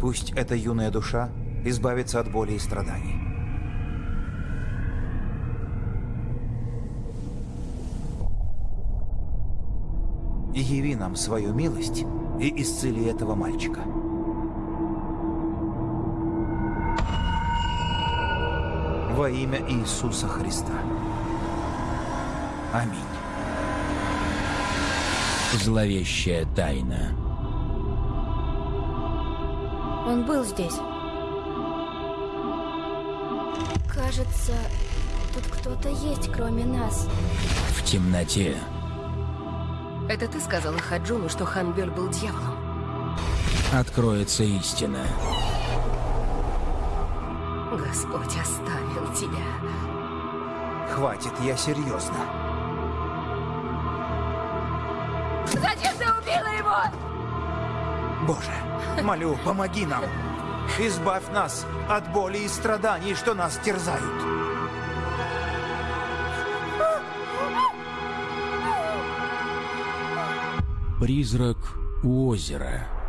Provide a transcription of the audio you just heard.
Пусть эта юная душа избавится от боли и страданий. И яви нам свою милость и исцели этого мальчика. Во имя Иисуса Христа. Аминь. Зловещая тайна. Он был здесь. Кажется, тут кто-то есть, кроме нас. В темноте. Это ты сказала Хаджуну, что Ханбёль был дьяволом? Откроется истина. Господь оставил тебя. Хватит, я серьезно. Зачем ты убила его? Боже, молю, помоги нам. Избавь нас от боли и страданий, что нас терзают. Призрак у озера.